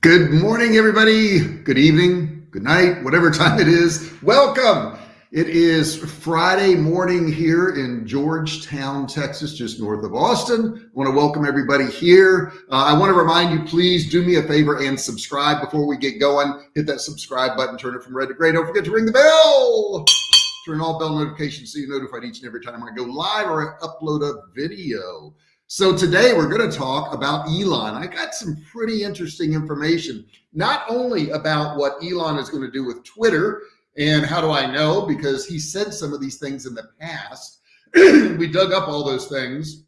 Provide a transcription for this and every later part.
Good morning, everybody. Good evening, good night, whatever time it is. Welcome. It is Friday morning here in Georgetown, Texas, just north of Austin. I want to welcome everybody here. Uh, I want to remind you, please do me a favor and subscribe before we get going. Hit that subscribe button, turn it from red to gray. Don't forget to ring the bell. Turn all bell notifications so you're notified each and every time I go live or I upload a video. So today we're going to talk about Elon. I got some pretty interesting information, not only about what Elon is going to do with Twitter and how do I know? Because he said some of these things in the past. we dug up all those things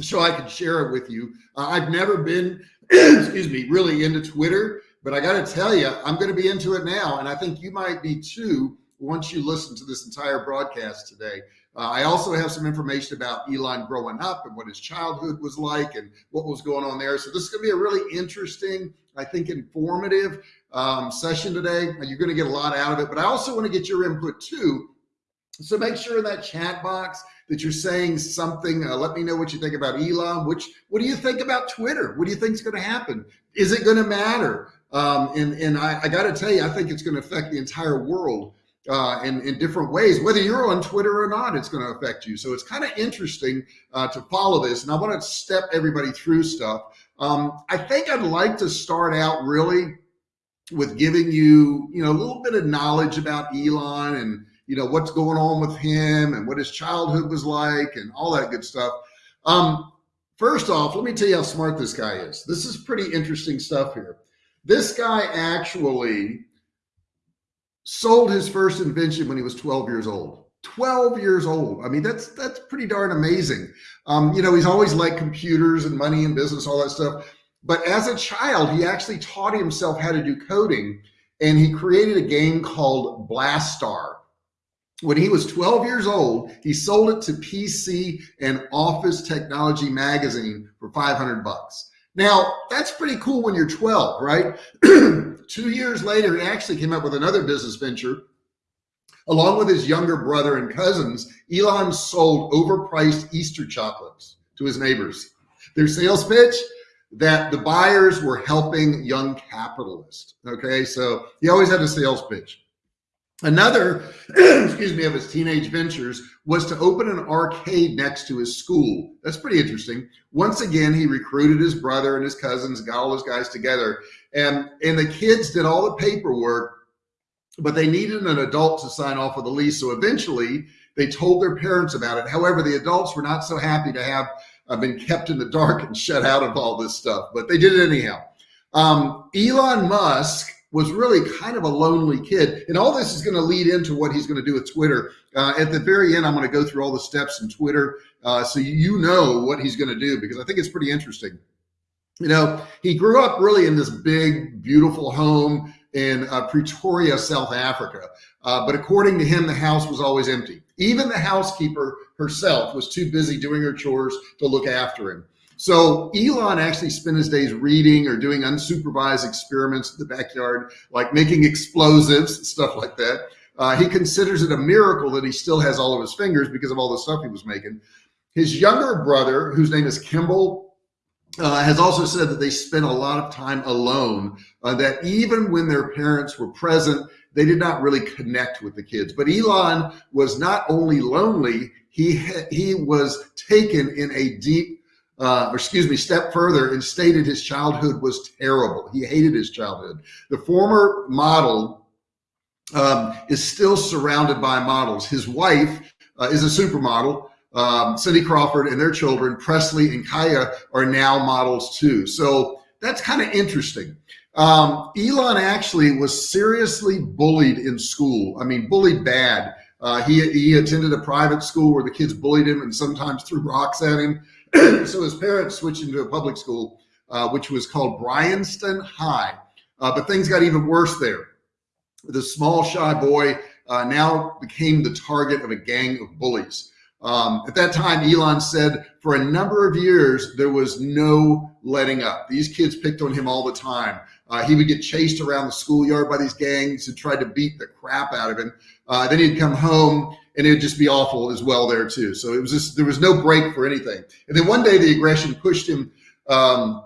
so I could share it with you. Uh, I've never been, excuse me, really into Twitter, but I got to tell you, I'm going to be into it now. And I think you might be too once you listen to this entire broadcast today. Uh, I also have some information about Elon growing up and what his childhood was like and what was going on there. So this is going to be a really interesting, I think, informative um, session today. You're going to get a lot out of it, but I also want to get your input too. So make sure in that chat box that you're saying something. Uh, let me know what you think about Elon. Which, what do you think about Twitter? What do you think is going to happen? Is it going to matter? Um, and and I, I got to tell you, I think it's going to affect the entire world uh, in, in different ways. Whether you're on Twitter or not, it's going to affect you. So it's kind of interesting uh, to follow this. And I want to step everybody through stuff. Um, I think I'd like to start out really with giving you, you know, a little bit of knowledge about Elon and, you know, what's going on with him and what his childhood was like and all that good stuff. Um, first off, let me tell you how smart this guy is. This is pretty interesting stuff here. This guy actually sold his first invention when he was 12 years old. 12 years old. I mean that's that's pretty darn amazing. Um, you know he's always liked computers and money and business all that stuff. But as a child he actually taught himself how to do coding and he created a game called blastar. When he was 12 years old he sold it to pc and office technology magazine for 500 bucks now that's pretty cool when you're 12 right Two years later, he actually came up with another business venture. Along with his younger brother and cousins, Elon sold overpriced Easter chocolates to his neighbors. Their sales pitch that the buyers were helping young capitalists. Okay, so he always had a sales pitch. Another, excuse me, of his teenage ventures was to open an arcade next to his school. That's pretty interesting. Once again, he recruited his brother and his cousins, got all those guys together, and and the kids did all the paperwork, but they needed an adult to sign off of the lease. So eventually, they told their parents about it. However, the adults were not so happy to have uh, been kept in the dark and shut out of all this stuff, but they did it anyhow. Um, Elon Musk was really kind of a lonely kid. And all this is going to lead into what he's going to do with Twitter. Uh, at the very end, I'm going to go through all the steps in Twitter uh, so you know what he's going to do because I think it's pretty interesting. You know, he grew up really in this big, beautiful home in uh, Pretoria, South Africa. Uh, but according to him, the house was always empty. Even the housekeeper herself was too busy doing her chores to look after him. So Elon actually spent his days reading or doing unsupervised experiments in the backyard, like making explosives, stuff like that. Uh, he considers it a miracle that he still has all of his fingers because of all the stuff he was making. His younger brother, whose name is Kimball, uh, has also said that they spent a lot of time alone, uh, that even when their parents were present, they did not really connect with the kids. But Elon was not only lonely, he, he was taken in a deep uh, or excuse me, step further and stated his childhood was terrible. He hated his childhood. The former model um, is still surrounded by models. His wife uh, is a supermodel. Um, Cindy Crawford and their children, Presley and Kaia, are now models too. So that's kind of interesting. Um, Elon actually was seriously bullied in school. I mean, bullied bad. Uh, he, he attended a private school where the kids bullied him and sometimes threw rocks at him. so his parents switched into a public school, uh, which was called Bryanston High. Uh, but things got even worse there. The small, shy boy uh, now became the target of a gang of bullies. Um, at that time, Elon said for a number of years, there was no letting up. These kids picked on him all the time. Uh, he would get chased around the schoolyard by these gangs who tried to beat the crap out of him. Uh, then he'd come home and it'd just be awful as well there too. So it was just, there was no break for anything. And then one day the aggression pushed him um,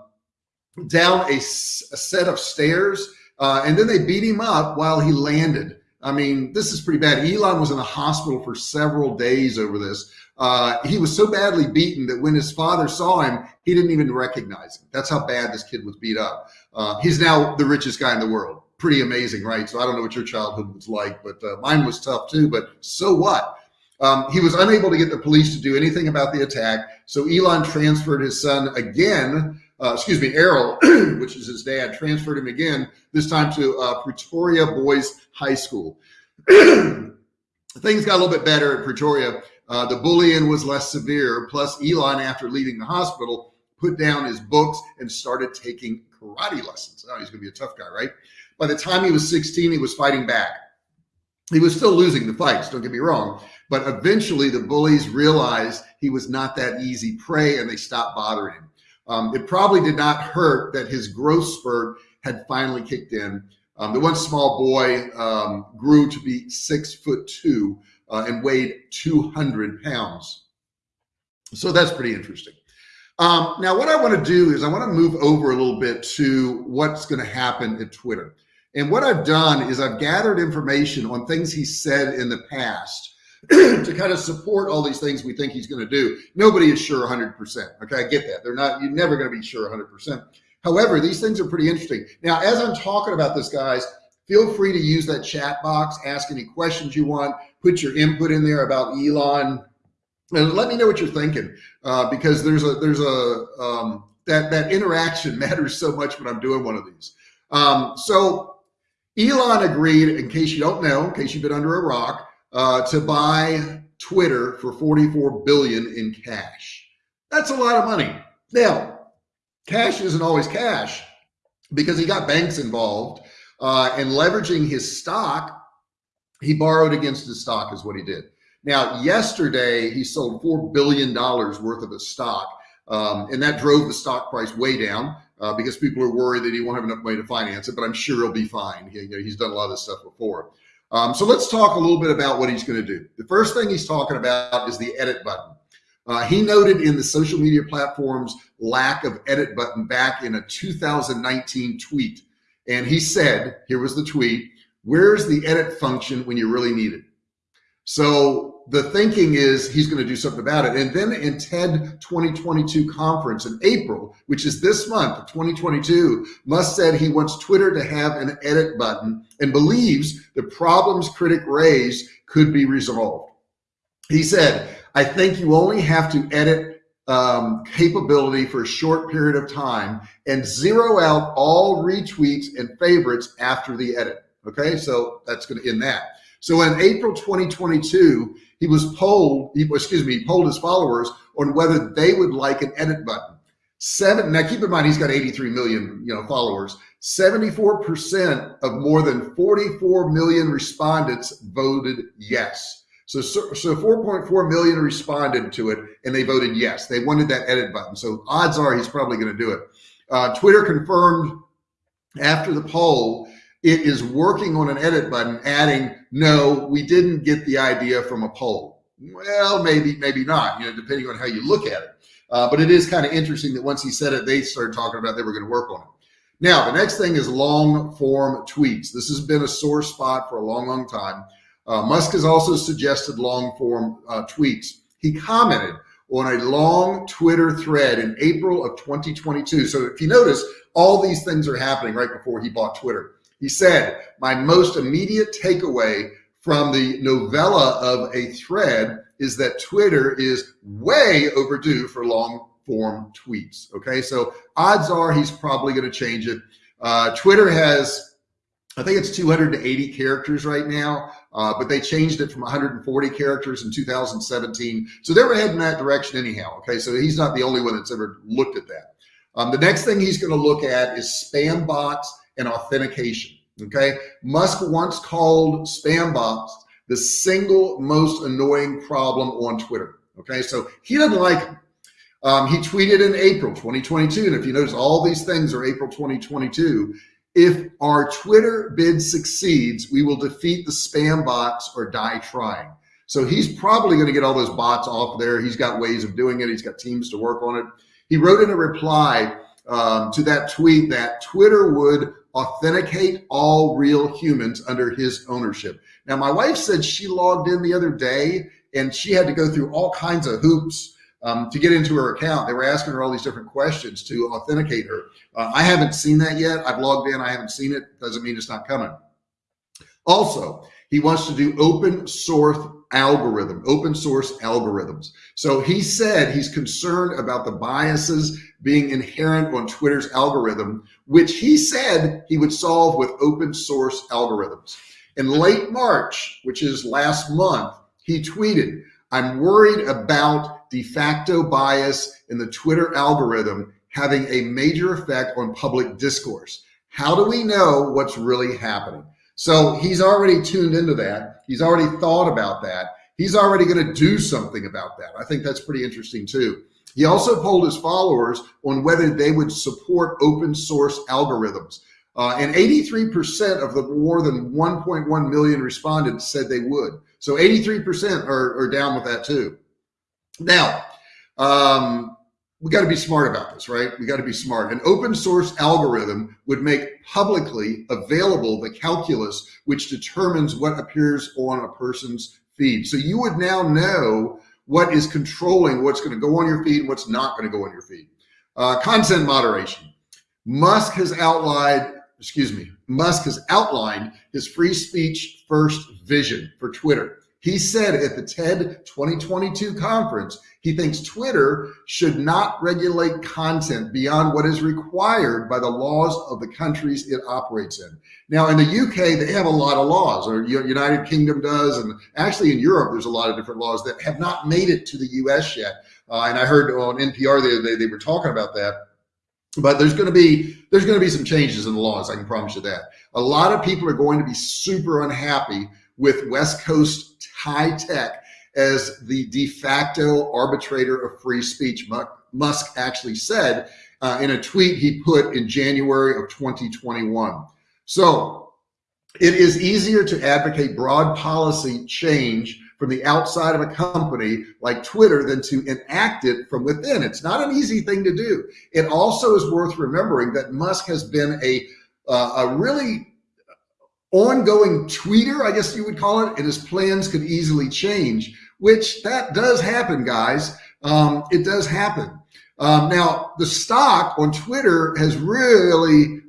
down a, a set of stairs, uh, and then they beat him up while he landed. I mean, this is pretty bad. Elon was in the hospital for several days over this. Uh, he was so badly beaten that when his father saw him, he didn't even recognize him. That's how bad this kid was beat up. Uh, he's now the richest guy in the world. Pretty amazing, right? So I don't know what your childhood was like, but uh, mine was tough too. But so what? Um, he was unable to get the police to do anything about the attack. So Elon transferred his son again, uh, excuse me, Errol, which is his dad, transferred him again, this time to uh, Pretoria Boys High School. Things got a little bit better at Pretoria. Uh, the bullying was less severe. Plus, Elon, after leaving the hospital, put down his books and started taking karate lessons. Oh, he's going to be a tough guy, right? By the time he was 16, he was fighting back. He was still losing the fights, don't get me wrong. But eventually, the bullies realized he was not that easy prey and they stopped bothering him. Um, it probably did not hurt that his growth spurt had finally kicked in. Um, the one small boy um, grew to be six foot two uh, and weighed 200 pounds. So that's pretty interesting. Um, now, what I want to do is I want to move over a little bit to what's going to happen at Twitter. And what I've done is I've gathered information on things he said in the past to kind of support all these things we think he's going to do. Nobody is sure 100%. Okay, I get that. They're not, you're never going to be sure 100%. However, these things are pretty interesting. Now, as I'm talking about this, guys, feel free to use that chat box, ask any questions you want, put your input in there about Elon, and let me know what you're thinking uh, because there's a there's a um, that that interaction matters so much when I'm doing one of these. Um, so Elon agreed, in case you don't know, in case you've been under a rock, uh, to buy Twitter for 44 billion in cash. That's a lot of money. Now, cash isn't always cash because he got banks involved uh, and leveraging his stock, he borrowed against his stock is what he did. Now, yesterday he sold $4 billion worth of his stock. Um, and that drove the stock price way down uh, because people are worried that he won't have enough money to finance it, but I'm sure he'll be fine. He, you know, he's done a lot of this stuff before. Um, so let's talk a little bit about what he's going to do. The first thing he's talking about is the edit button. Uh, he noted in the social media platform's lack of edit button back in a 2019 tweet. And he said, here was the tweet, where's the edit function when you really need it? So the thinking is he's going to do something about it. And then in TED 2022 conference in April, which is this month of 2022, Musk said he wants Twitter to have an edit button and believes the problems critic raised could be resolved. He said, I think you only have to edit um, capability for a short period of time and zero out all retweets and favorites after the edit. Okay, so that's going to end that. So in April 2022, he was polled, he, excuse me, he polled his followers on whether they would like an edit button. Seven, now keep in mind, he's got 83 million, you know, followers. 74% of more than 44 million respondents voted yes. So, so, so 4.4 million responded to it and they voted yes. They wanted that edit button. So odds are he's probably going to do it. Uh, Twitter confirmed after the poll, it is working on an edit button, adding, no, we didn't get the idea from a poll. Well, maybe, maybe not, you know, depending on how you look at it. Uh, but it is kind of interesting that once he said it, they started talking about they were going to work on it. Now, the next thing is long form tweets. This has been a sore spot for a long, long time. Uh, Musk has also suggested long form uh, tweets. He commented on a long Twitter thread in April of 2022. So if you notice, all these things are happening right before he bought Twitter. He said, my most immediate takeaway from the novella of a thread is that Twitter is way overdue for long form tweets. Okay, so odds are he's probably going to change it. Uh, Twitter has, I think it's 280 characters right now uh, but they changed it from 140 characters in 2017. So they were heading that direction anyhow. Okay, so he's not the only one that's ever looked at that. Um, the next thing he's going to look at is spam bots and authentication. Okay, Musk once called spam bots the single most annoying problem on Twitter. Okay, so he doesn't like them. Um, he tweeted in April 2022, and if you notice, all these things are April 2022 if our Twitter bid succeeds, we will defeat the spam bots or die trying. So he's probably going to get all those bots off there. He's got ways of doing it. He's got teams to work on it. He wrote in a reply um, to that tweet that Twitter would authenticate all real humans under his ownership. Now, my wife said she logged in the other day and she had to go through all kinds of hoops um, to get into her account. They were asking her all these different questions to authenticate her. Uh, I haven't seen that yet. I've logged in. I haven't seen it. Doesn't mean it's not coming. Also, he wants to do open source algorithm, open source algorithms. So he said he's concerned about the biases being inherent on Twitter's algorithm, which he said he would solve with open source algorithms. In late March, which is last month, he tweeted, I'm worried about de facto bias in the Twitter algorithm having a major effect on public discourse. How do we know what's really happening? So he's already tuned into that. He's already thought about that. He's already going to do something about that. I think that's pretty interesting too. He also polled his followers on whether they would support open source algorithms. Uh, and 83% of the more than 1.1 million respondents said they would. So 83% are, are down with that too. Now, um, we got to be smart about this, right? We got to be smart. An open source algorithm would make publicly available the calculus which determines what appears on a person's feed. So you would now know what is controlling what's going to go on your feed, what's not going to go on your feed. Uh, content moderation. Musk has outlined, excuse me, Musk has outlined his free speech first vision for Twitter. He said at the TED 2022 conference, he thinks Twitter should not regulate content beyond what is required by the laws of the countries it operates in. Now, in the UK, they have a lot of laws, or United Kingdom does, and actually in Europe, there's a lot of different laws that have not made it to the US yet. Uh, and I heard on NPR the other day, they were talking about that but there's going to be there's going to be some changes in the laws i can promise you that a lot of people are going to be super unhappy with west coast high tech as the de facto arbitrator of free speech. Musk actually said uh, in a tweet he put in January of 2021. So it is easier to advocate broad policy change from the outside of a company like Twitter than to enact it from within. It's not an easy thing to do. It also is worth remembering that Musk has been a, uh, a really ongoing tweeter, I guess you would call it, and his plans could easily change, which that does happen, guys. Um, it does happen. Um, now, the stock on Twitter has really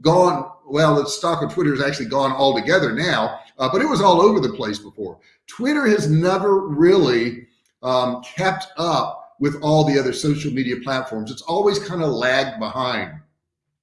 gone, well, the stock on Twitter has actually gone altogether now, uh, but it was all over the place before. Twitter has never really um, kept up with all the other social media platforms. It's always kind of lagged behind.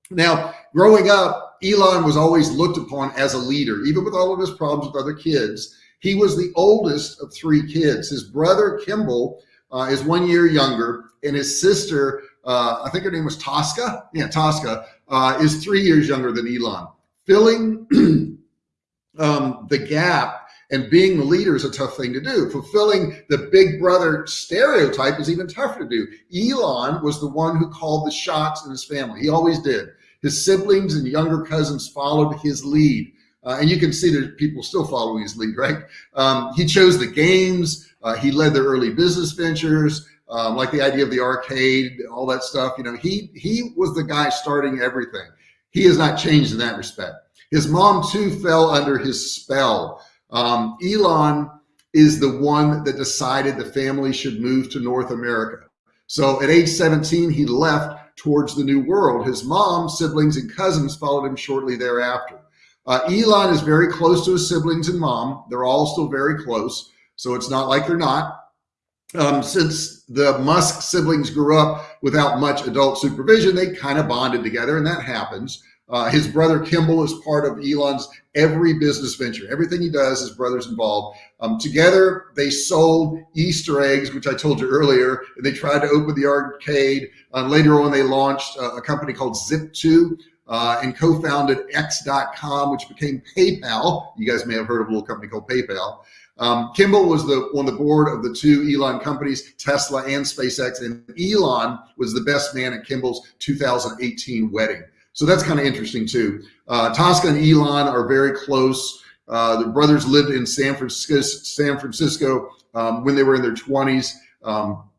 Now, growing up, Elon was always looked upon as a leader, even with all of his problems with other kids. He was the oldest of three kids. His brother, Kimball, uh, is one year younger, and his sister, uh, I think her name was Tosca. Yeah, Tosca uh, is three years younger than Elon. Filling um, the gap and being the leader is a tough thing to do. Fulfilling the big brother stereotype is even tougher to do. Elon was the one who called the shots in his family. He always did. His siblings and younger cousins followed his lead. Uh, and you can see there's people still following his lead, right? Um, he chose the games. Uh, he led their early business ventures, um, like the idea of the arcade, all that stuff. You know, he he was the guy starting everything. He has not changed in that respect. His mom too fell under his spell. Um, Elon is the one that decided the family should move to North America. So at age 17, he left towards the new world. His mom, siblings, and cousins followed him shortly thereafter. Uh, Elon is very close to his siblings and mom. They're all still very close. So it's not like they're not. Um, since the Musk siblings grew up without much adult supervision, they kind of bonded together, and that happens. Uh, his brother Kimball is part of Elon's every business venture. Everything he does, his brother's involved. Um, together, they sold Easter eggs, which I told you earlier, and they tried to open the arcade. Uh, later on, they launched uh, a company called Zip2 uh, and co-founded X.com, which became PayPal. You guys may have heard of a little company called PayPal. Um, Kimball was the on the board of the two Elon companies, Tesla and SpaceX, and Elon was the best man at Kimball's 2018 wedding. So that's kind of interesting too. Uh, Tosca and Elon are very close. Uh, the brothers lived in San Francisco, San Francisco um, when they were in their 20s. Um,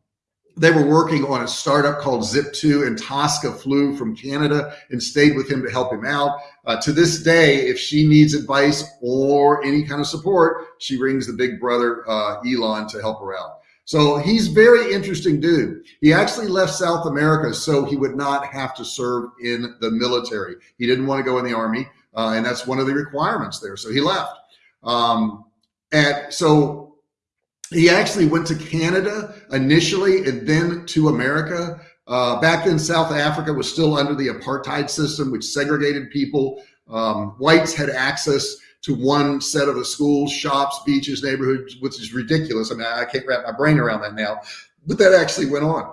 they were working on a startup called Zip2 and Tosca flew from Canada and stayed with him to help him out. Uh, to this day, if she needs advice or any kind of support, she rings the big brother, uh, Elon to help her out. So he's very interesting dude. He actually left South America so he would not have to serve in the military. He didn't want to go in the army. Uh, and that's one of the requirements there. So he left. Um, and so he actually went to Canada initially and then to America. Uh, back then, South Africa was still under the apartheid system, which segregated people. Um, whites had access to one set of the schools, shops, beaches, neighborhoods, which is ridiculous. I mean, I can't wrap my brain around that now, but that actually went on.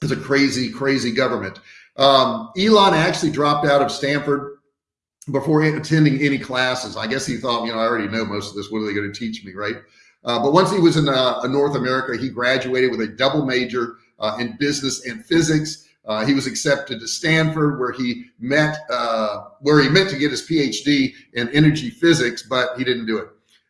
It's a crazy, crazy government. Um, Elon actually dropped out of Stanford before attending any classes. I guess he thought, you know, I already know most of this. What are they going to teach me, right? Uh, but once he was in uh, North America, he graduated with a double major uh, in business and physics. Uh, he was accepted to Stanford, where he met, uh, where he meant to get his PhD in energy physics, but he didn't do it.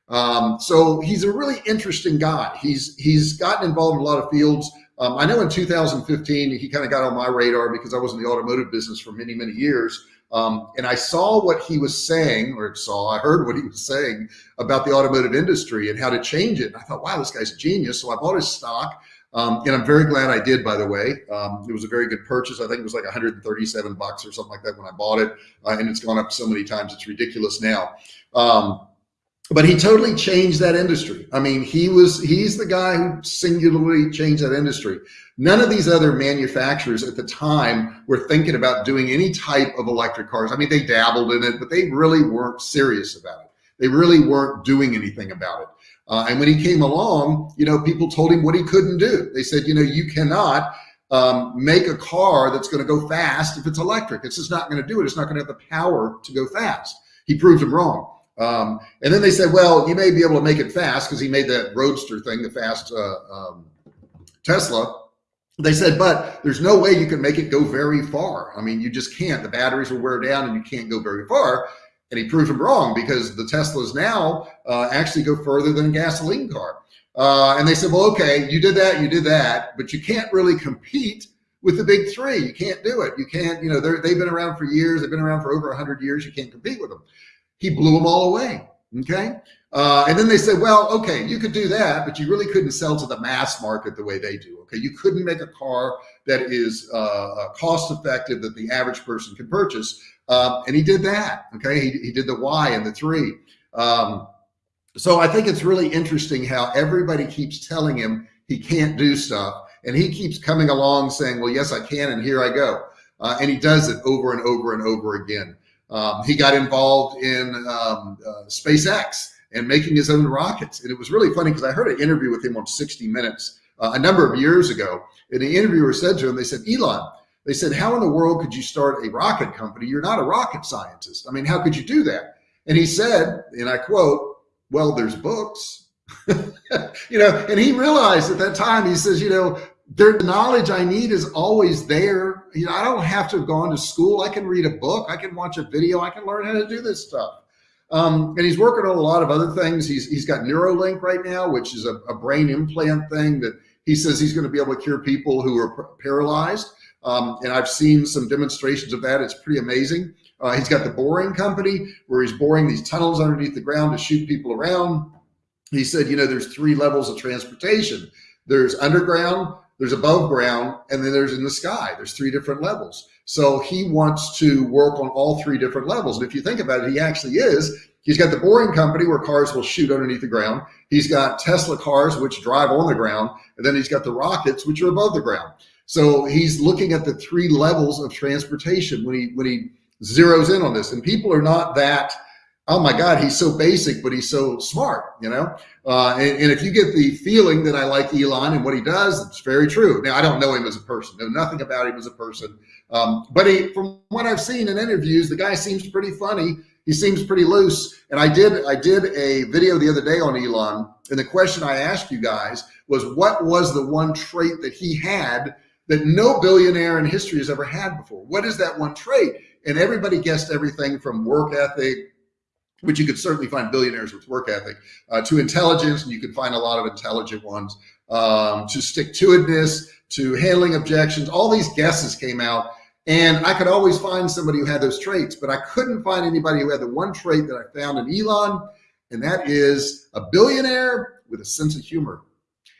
Um, so he's a really interesting guy. He's he's gotten involved in a lot of fields. Um, I know in 2015 he kind of got on my radar because I was in the automotive business for many many years. Um, and I saw what he was saying, or saw, I heard what he was saying about the automotive industry and how to change it. And I thought, wow, this guy's genius. So I bought his stock. Um, and I'm very glad I did, by the way. Um, it was a very good purchase. I think it was like 137 bucks or something like that when I bought it. Uh, and it's gone up so many times, it's ridiculous now. Um, but he totally changed that industry. I mean, he was, he's the guy who singularly changed that industry. None of these other manufacturers at the time were thinking about doing any type of electric cars. I mean, they dabbled in it, but they really weren't serious about it. They really weren't doing anything about it. Uh, and when he came along, you know, people told him what he couldn't do. They said, you know, you cannot um, make a car that's going to go fast if it's electric. It's just not going to do it. It's not going to have the power to go fast. He proved them wrong. Um, and then they said, well, you may be able to make it fast because he made that roadster thing, the fast uh, um, Tesla. They said, but there's no way you can make it go very far. I mean, you just can't. The batteries will wear down and you can't go very far. And he proved him wrong because the Teslas now uh, actually go further than a gasoline car. Uh, and they said, well, okay, you did that, you did that, but you can't really compete with the big three. You can't do it. You can't, you know, they've been around for years. They've been around for over 100 years. You can't compete with them. He blew them all away. Okay. Uh, and then they said, well, okay, you could do that, but you really couldn't sell to the mass market the way they do. Okay. You couldn't make a car that is uh, uh cost effective that the average person can purchase. Um, and he did that. Okay. He, he did the Y and the three. Um, so I think it's really interesting how everybody keeps telling him he can't do stuff. And he keeps coming along saying, well, yes, I can. And here I go. Uh, and he does it over and over and over again. Um, he got involved in um, uh, SpaceX and making his own rockets. And it was really funny because I heard an interview with him on 60 Minutes uh, a number of years ago. And the interviewer said to him, they said, Elon, they said, how in the world could you start a rocket company? You're not a rocket scientist. I mean, how could you do that? And he said, and I quote, well, there's books, you know, and he realized at that time, he says, you know, the knowledge I need is always there. You know, I don't have to have gone to school. I can read a book. I can watch a video. I can learn how to do this stuff. Um, and he's working on a lot of other things. He's, he's got Neuralink right now, which is a, a brain implant thing that he says he's going to be able to cure people who are paralyzed. Um, and I've seen some demonstrations of that. It's pretty amazing. Uh, he's got the boring company where he's boring these tunnels underneath the ground to shoot people around. He said, you know, there's three levels of transportation. There's underground, there's above ground, and then there's in the sky. There's three different levels. So he wants to work on all three different levels. And if you think about it, he actually is. He's got the boring company where cars will shoot underneath the ground. He's got Tesla cars, which drive on the ground. And then he's got the rockets, which are above the ground. So he's looking at the three levels of transportation when he, when he zeroes in on this. And people are not that oh my God, he's so basic, but he's so smart, you know? Uh, and, and, if you get the feeling that I like Elon and what he does, it's very true. Now, I don't know him as a person, know nothing about him as a person. Um, but he, from what I've seen in interviews, the guy seems pretty funny. He seems pretty loose. And I did, I did a video the other day on Elon. And the question I asked you guys was what was the one trait that he had that no billionaire in history has ever had before? What is that one trait? And everybody guessed everything from work ethic, which you could certainly find billionaires with work ethic, uh, to intelligence, and you can find a lot of intelligent ones. um, to stick to itness, to handling objections. All these guesses came out and I could always find somebody who had those traits, but I couldn't find anybody who had the one trait that I found in Elon, and that is a billionaire with a sense of humor.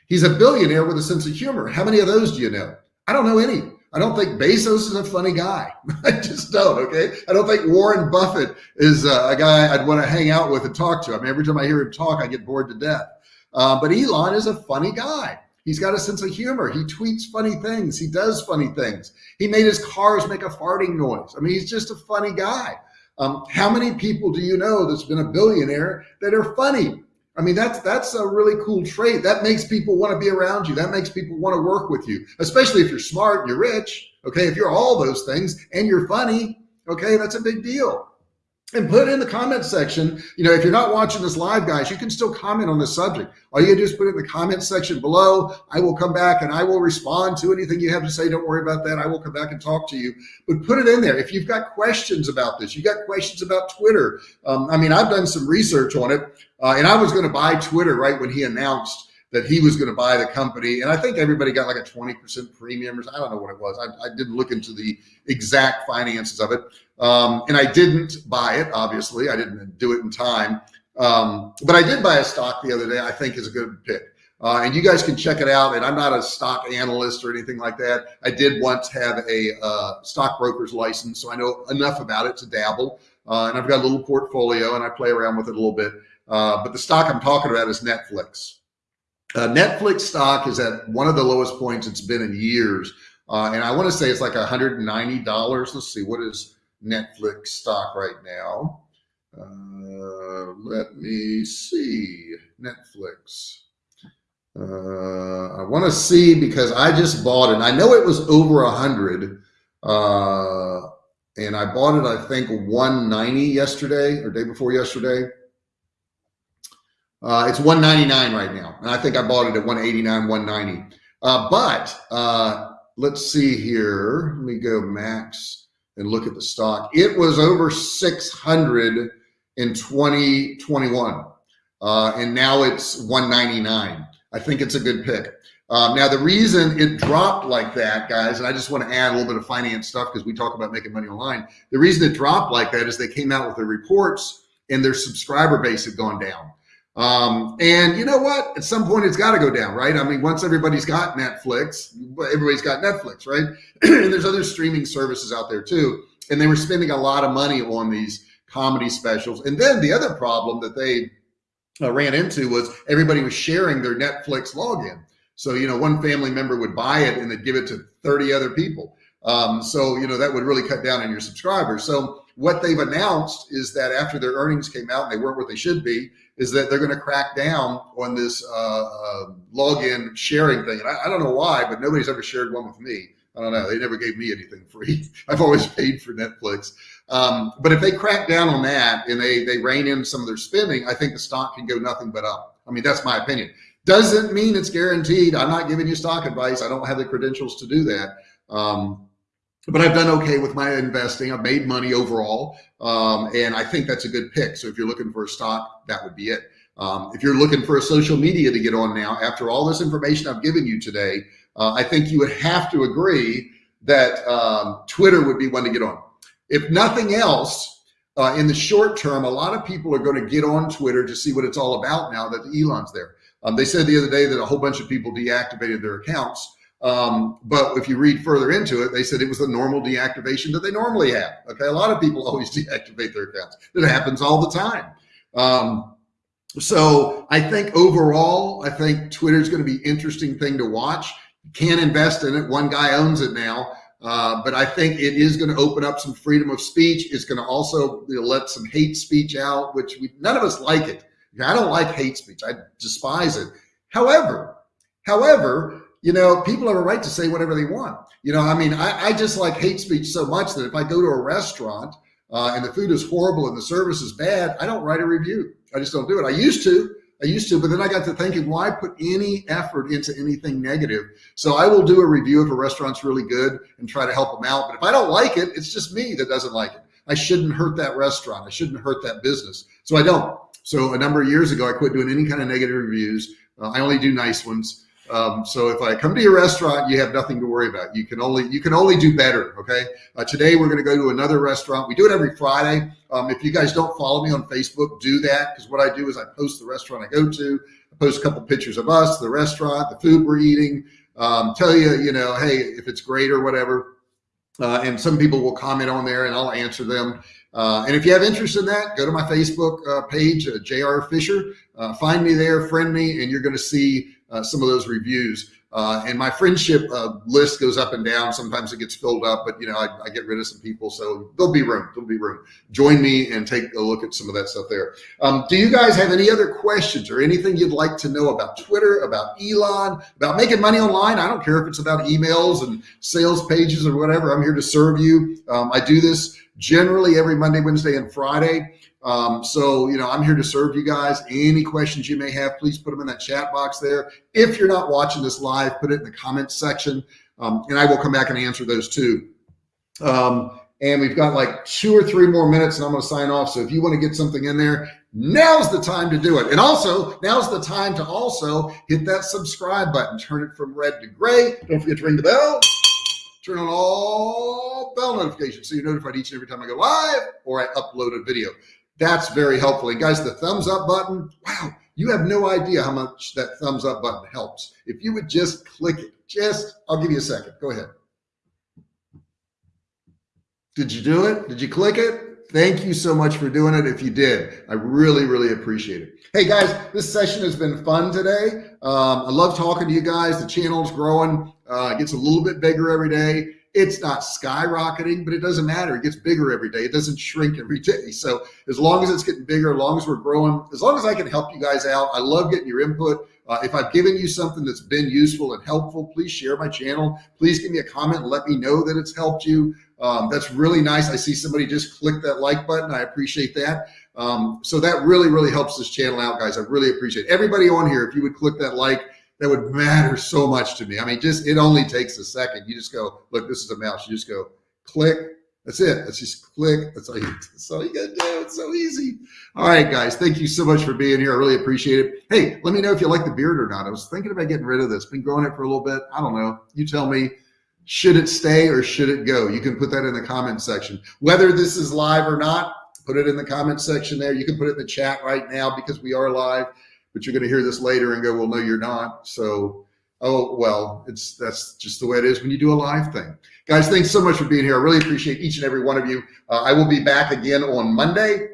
He's a billionaire with a sense of humor. How many of those do you know? I don't know any. I don't think Bezos is a funny guy. I just don't. Okay. I don't think Warren Buffett is a, a guy I'd want to hang out with and talk to. I mean, every time I hear him talk, I get bored to death. Uh, but Elon is a funny guy. He's got a sense of humor. He tweets funny things. He does funny things. He made his cars make a farting noise. I mean, he's just a funny guy. Um, how many people do you know that's been a billionaire that are funny? I mean, that's that's a really cool trait. That makes people want to be around you. That makes people want to work with you, especially if you're smart and you're rich. Okay, if you're all those things and you're funny, okay, that's a big deal and put it in the comment section. You know, if you're not watching this live, guys, you can still comment on this subject. All you do is put it in the comment section below. I will come back and I will respond to anything you have to say. Don't worry about that. I will come back and talk to you, but put it in there. If you've got questions about this, you got questions about Twitter. Um, I mean, I've done some research on it uh, and I was going to buy Twitter right when he announced that he was going to buy the company. And I think everybody got like a 20% premium or I don't know what it was. I, I didn't look into the exact finances of it. Um, and I didn't buy it, obviously. I didn't do it in time. Um, but I did buy a stock the other day, I think is a good pick. Uh, and you guys can check it out. And I'm not a stock analyst or anything like that. I did once have a uh, stockbroker's license, so I know enough about it to dabble. Uh, and I've got a little portfolio and I play around with it a little bit. Uh, but the stock I'm talking about is Netflix. Uh, Netflix stock is at one of the lowest points it's been in years. Uh, and I want to say it's like $190. Let's see, what is Netflix stock right now? Uh, let me see. Netflix. Uh, I want to see because I just bought it. I know it was over a hundred, uh, and I bought it. I think 190 yesterday or day before yesterday. Uh, it's 199 right now, and I think I bought it at 189, 190. Uh, but uh, let's see here. Let me go max and look at the stock. It was over 600 in 2021, uh, and now it's 199. I think it's a good pick. Um, now, the reason it dropped like that, guys, and I just want to add a little bit of finance stuff because we talk about making money online. The reason it dropped like that is they came out with their reports and their subscriber base had gone down. Um, and you know what? At some point, it's got to go down, right? I mean, once everybody's got Netflix, everybody's got Netflix, right? and there's other streaming services out there too. And they were spending a lot of money on these comedy specials. And then the other problem that they uh, ran into was everybody was sharing their Netflix login. So, you know, one family member would buy it and they'd give it to 30 other people. Um, so, you know, that would really cut down on your subscribers. So, what they've announced is that after their earnings came out and they weren't what they should be, is that they're going to crack down on this uh, uh, login sharing thing. And I, I, don't know why, but nobody's ever shared one with me. I don't know. They never gave me anything free. I've always paid for Netflix. Um, but if they crack down on that and they they rein in some of their spending, I think the stock can go nothing but up. I mean, that's my opinion. Doesn't mean it's guaranteed. I'm not giving you stock advice. I don't have the credentials to do that. Um, but I've done okay with my investing. I've made money overall. Um, and I think that's a good pick. So if you're looking for a stock, that would be it. Um, if you're looking for a social media to get on now, after all this information I've given you today, uh, I think you would have to agree that um, Twitter would be one to get on. If nothing else, uh, in the short term, a lot of people are going to get on Twitter to see what it's all about now that Elon's there. Um, they said the other day that a whole bunch of people deactivated their accounts. Um, but if you read further into it, they said it was the normal deactivation that they normally have. Okay, a lot of people always deactivate their accounts. It happens all the time. Um, so I think overall, I think Twitter is going to be interesting thing to watch. Can't invest in it. One guy owns it now. Uh, but I think it is going to open up some freedom of speech. It's going to also let some hate speech out, which we, none of us like it. I don't like hate speech. I despise it. However, however, you know, people have a right to say whatever they want. You know, I mean, I, I just like hate speech so much that if I go to a restaurant uh, and the food is horrible and the service is bad, I don't write a review. I just don't do it. I used to, I used to, but then I got to thinking, why put any effort into anything negative? So I will do a review if a restaurant's really good and try to help them out. But if I don't like it, it's just me that doesn't like it. I shouldn't hurt that restaurant. I shouldn't hurt that business. So I don't. So a number of years ago, I quit doing any kind of negative reviews. Uh, I only do nice ones. Um, so if I come to your restaurant, you have nothing to worry about. You can only you can only do better. Okay. Uh, today we're going to go to another restaurant. We do it every Friday. Um, if you guys don't follow me on Facebook, do that because what I do is I post the restaurant I go to. I post a couple pictures of us, the restaurant, the food we're eating. Um, tell you, you know, hey, if it's great or whatever. Uh, and some people will comment on there, and I'll answer them. Uh, and if you have interest in that, go to my Facebook uh, page, uh, JR Fisher. Uh, find me there, friend me, and you're going to see uh, some of those reviews. Uh, and my friendship uh, list goes up and down. Sometimes it gets filled up, but you know, I, I, get rid of some people. So there'll be room. There'll be room. Join me and take a look at some of that stuff there. Um, do you guys have any other questions or anything you'd like to know about Twitter, about Elon, about making money online? I don't care if it's about emails and sales pages or whatever. I'm here to serve you. Um, I do this generally every Monday, Wednesday, and Friday. Um, so, you know, I'm here to serve you guys. Any questions you may have, please put them in that chat box there. If you're not watching this live, put it in the comments section um, and I will come back and answer those too. Um, and we've got like two or three more minutes and I'm going to sign off. So if you want to get something in there, now's the time to do it. And also now's the time to also hit that subscribe button, turn it from red to gray. Don't forget to ring the bell, turn on all bell notifications so you're notified each and every time I go live or I upload a video. That's very helpful. And guys, the thumbs up button, wow, you have no idea how much that thumbs up button helps. If you would just click it, just, I'll give you a second. Go ahead. Did you do it? Did you click it? Thank you so much for doing it. If you did, I really, really appreciate it. Hey guys, this session has been fun today. Um, I love talking to you guys. The channel's growing, uh, it gets a little bit bigger every day. It's not skyrocketing, but it doesn't matter. It gets bigger every day. It doesn't shrink every day. So as long as it's getting bigger, as long as we're growing, as long as I can help you guys out, I love getting your input. Uh, if I've given you something that's been useful and helpful, please share my channel. Please give me a comment and let me know that it's helped you. Um, that's really nice. I see somebody just click that like button. I appreciate that. Um, so that really, really helps this channel out, guys. I really appreciate it. everybody on here. If you would click that like, that would matter so much to me. I mean, just it only takes a second. You just go, look, this is a mouse. You just go click. That's it. Let's just click. That's all you. That's all you got to do. It's so easy. All right, guys. Thank you so much for being here. I really appreciate it. Hey, let me know if you like the beard or not. I was thinking about getting rid of this. Been growing it for a little bit. I don't know. You tell me. Should it stay or should it go? You can put that in the comment section. Whether this is live or not, put it in the comment section there. You can put it in the chat right now because we are live but you're going to hear this later and go, well, no, you're not. So, oh, well, it's, that's just the way it is when you do a live thing. Guys, thanks so much for being here. I really appreciate each and every one of you. Uh, I will be back again on Monday.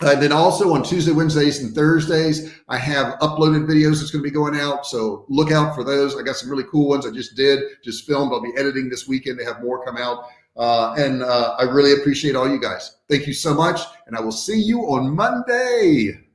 Uh, and then also on Tuesday, Wednesdays, and Thursdays, I have uploaded videos that's going to be going out. So look out for those. I got some really cool ones I just did, just filmed. I'll be editing this weekend to have more come out. Uh, and uh, I really appreciate all you guys. Thank you so much. And I will see you on Monday.